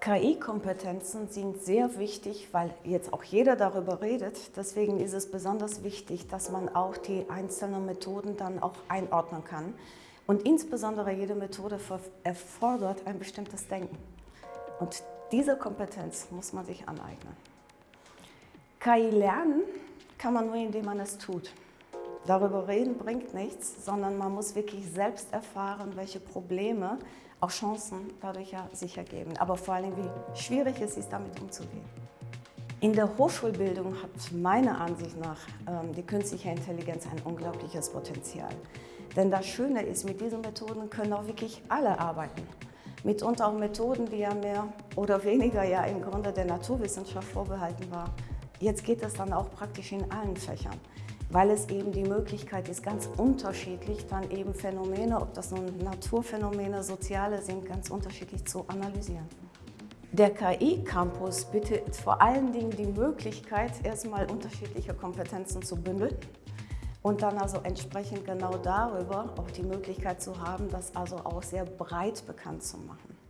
KI-Kompetenzen sind sehr wichtig, weil jetzt auch jeder darüber redet. Deswegen ist es besonders wichtig, dass man auch die einzelnen Methoden dann auch einordnen kann. Und insbesondere jede Methode erfordert ein bestimmtes Denken. Und diese Kompetenz muss man sich aneignen. KI lernen kann man nur, indem man es tut. Darüber reden bringt nichts, sondern man muss wirklich selbst erfahren, welche Probleme, auch Chancen dadurch ja sich ergeben. Aber vor allem, wie schwierig es ist, damit umzugehen. In der Hochschulbildung hat meiner Ansicht nach ähm, die künstliche Intelligenz ein unglaubliches Potenzial. Denn das Schöne ist, mit diesen Methoden können auch wirklich alle arbeiten. Mitunter auch Methoden, die ja mehr oder weniger ja im Grunde der Naturwissenschaft vorbehalten waren. Jetzt geht es dann auch praktisch in allen Fächern weil es eben die Möglichkeit ist, ganz unterschiedlich dann eben Phänomene, ob das nun Naturphänomene, soziale sind, ganz unterschiedlich zu analysieren. Der KI-Campus bietet vor allen Dingen die Möglichkeit, erstmal unterschiedliche Kompetenzen zu bündeln und dann also entsprechend genau darüber auch die Möglichkeit zu haben, das also auch sehr breit bekannt zu machen.